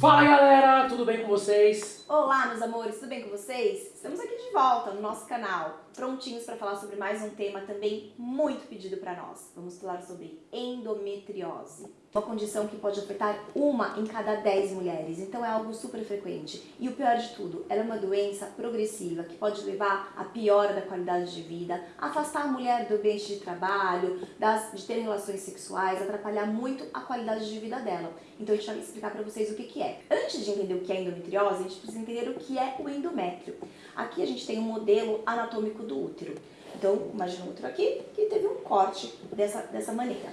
Fala galera, tudo bem com vocês? Olá meus amores, tudo bem com vocês? Estamos aqui de volta no nosso canal, prontinhos para falar sobre mais um tema também muito pedido para nós. Vamos falar sobre endometriose. Uma condição que pode afetar uma em cada 10 mulheres, então é algo super frequente. E o pior de tudo, ela é uma doença progressiva que pode levar à piora da qualidade de vida, afastar a mulher do ambiente de trabalho, das, de ter relações sexuais, atrapalhar muito a qualidade de vida dela. Então a gente vai explicar para vocês o que, que é. Antes de entender o que é endometriose, a gente precisa entender o que é o endométrio. Aqui a gente tem um modelo anatômico do útero. Então, imagina o útero aqui, que teve um corte dessa, dessa maneira.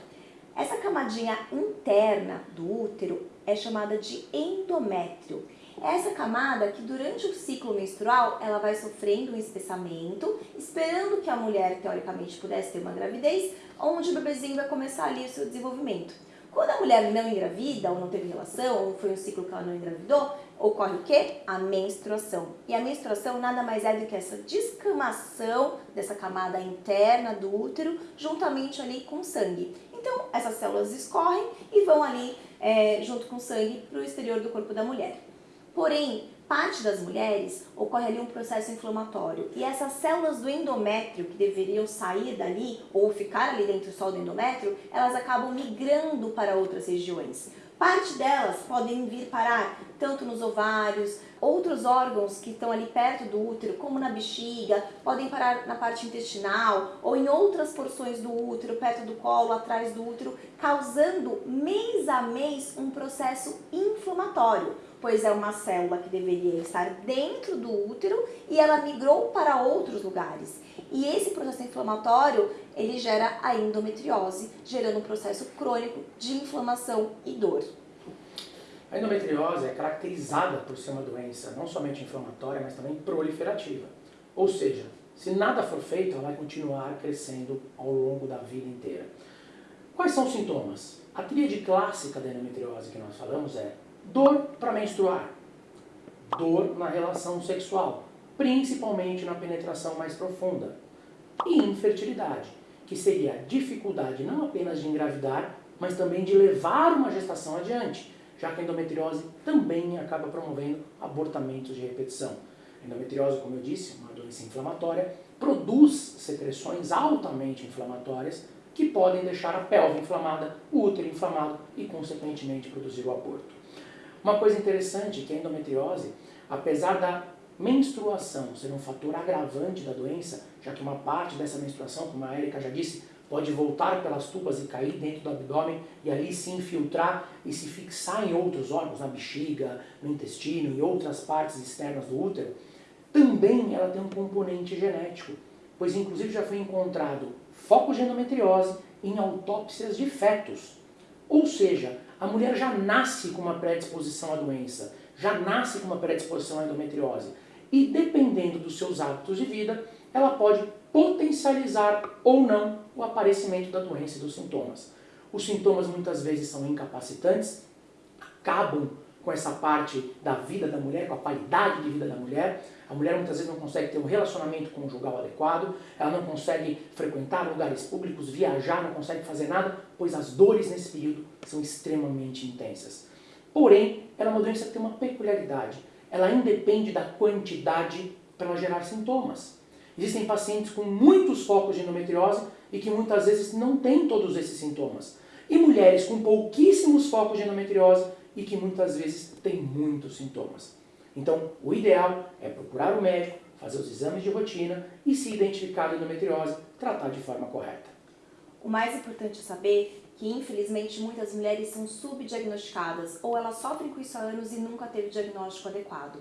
Essa camadinha interna do útero é chamada de endométrio. É essa camada que durante o ciclo menstrual ela vai sofrendo um espessamento, esperando que a mulher teoricamente pudesse ter uma gravidez, onde o bebezinho vai começar ali o seu desenvolvimento. Quando a mulher não engravida, ou não teve relação, ou foi um ciclo que ela não engravidou, ocorre o quê? A menstruação. E a menstruação nada mais é do que essa descamação dessa camada interna do útero, juntamente ali com sangue. Então, essas células escorrem e vão ali, é, junto com o sangue, para o exterior do corpo da mulher. Porém, parte das mulheres ocorre ali um processo inflamatório e essas células do endométrio que deveriam sair dali ou ficar ali dentro só do endométrio, elas acabam migrando para outras regiões. Parte delas podem vir parar tanto nos ovários, outros órgãos que estão ali perto do útero, como na bexiga, podem parar na parte intestinal ou em outras porções do útero, perto do colo, atrás do útero, causando mês a mês um processo inflamatório, pois é uma célula que deveria estar dentro do útero e ela migrou para outros lugares. E esse processo inflamatório, ele gera a endometriose, gerando um processo crônico de inflamação e dor. A endometriose é caracterizada por ser uma doença não somente inflamatória, mas também proliferativa. Ou seja, se nada for feito, ela vai continuar crescendo ao longo da vida inteira. Quais são os sintomas? A tríade clássica da endometriose que nós falamos é dor para menstruar, dor na relação sexual, principalmente na penetração mais profunda, e infertilidade, que seria a dificuldade não apenas de engravidar, mas também de levar uma gestação adiante, já que a endometriose também acaba promovendo abortamentos de repetição. A endometriose, como eu disse, uma doença inflamatória, produz secreções altamente inflamatórias que podem deixar a pelve inflamada, o útero inflamado e, consequentemente, produzir o aborto. Uma coisa interessante é que a endometriose, apesar da menstruação ser um fator agravante da doença, já que uma parte dessa menstruação, como a Erika já disse, pode voltar pelas tubas e cair dentro do abdômen e ali se infiltrar e se fixar em outros órgãos, na bexiga, no intestino e outras partes externas do útero, também ela tem um componente genético, pois inclusive já foi encontrado foco de endometriose em autópsias de fetos. Ou seja, a mulher já nasce com uma predisposição à doença, já nasce com uma predisposição à endometriose. E dependendo dos seus hábitos de vida, ela pode potencializar ou não o aparecimento da doença e dos sintomas. Os sintomas muitas vezes são incapacitantes, acabam com essa parte da vida da mulher, com a qualidade de vida da mulher. A mulher muitas vezes não consegue ter um relacionamento conjugal adequado, ela não consegue frequentar lugares públicos, viajar, não consegue fazer nada, pois as dores nesse período são extremamente intensas. Porém, ela é uma doença que tem uma peculiaridade. Ela independe da quantidade para gerar sintomas. Existem pacientes com muitos focos de endometriose e que muitas vezes não têm todos esses sintomas. E mulheres com pouquíssimos focos de endometriose e que muitas vezes têm muitos sintomas. Então, o ideal é procurar o médico, fazer os exames de rotina e, se identificar a endometriose, tratar de forma correta. O mais importante é saber que, infelizmente, muitas mulheres são subdiagnosticadas ou elas sofrem com isso há anos e nunca teve diagnóstico adequado.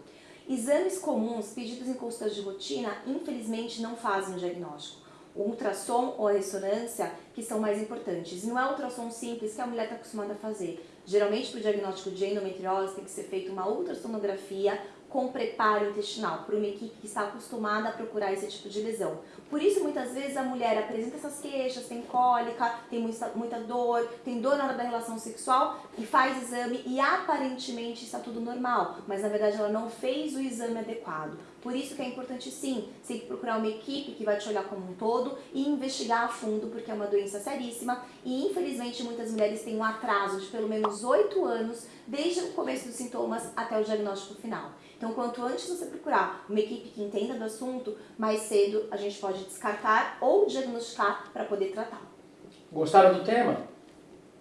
Exames comuns pedidos em consultas de rotina, infelizmente, não fazem o diagnóstico. O ultrassom ou a ressonância que são mais importantes. Não é o ultrassom simples que a mulher está acostumada a fazer. Geralmente, para o diagnóstico de endometriose, tem que ser feita uma ultrassonografia com preparo intestinal, por uma equipe que está acostumada a procurar esse tipo de lesão. Por isso, muitas vezes, a mulher apresenta essas queixas, tem cólica, tem muita, muita dor, tem dor na hora da relação sexual e faz exame e aparentemente está tudo normal, mas na verdade ela não fez o exame adequado. Por isso que é importante sim, sempre procurar uma equipe que vai te olhar como um todo e investigar a fundo, porque é uma doença seríssima e infelizmente muitas mulheres têm um atraso de pelo menos 8 anos desde o começo dos sintomas até o diagnóstico final. Então, quanto antes você procurar uma equipe que entenda do assunto, mais cedo a gente pode descartar ou diagnosticar para poder tratar. Gostaram do tema?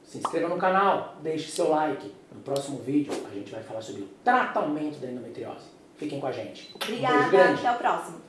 Se inscreva no canal, deixe seu like. No próximo vídeo a gente vai falar sobre o tratamento da endometriose. Fiquem com a gente. Obrigada, um até o próximo.